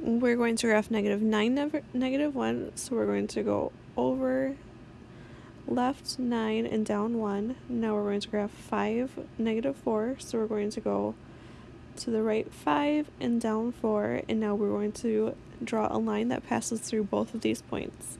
we're going to graph negative 9, nev- negative 1. So we're going to go over left 9 and down 1. Now we're going to graph 5, negative 4. So we're going to go to the right 5 and down 4. And now we're going to draw a line that passes through both of these points.